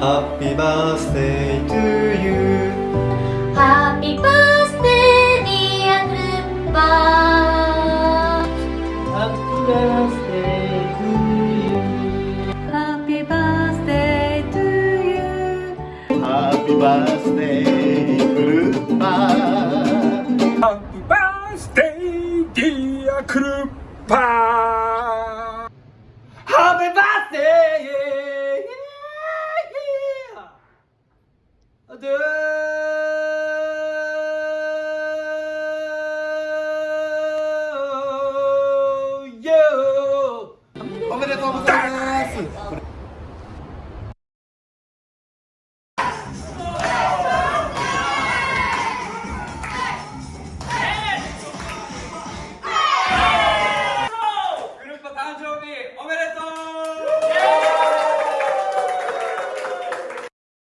Happy birthday to you. Happy birthday dear Krupa Happy birthday to you. Happy birthday to you. Happy birthday Krupa Happy birthday dear Krupa おめでとうございます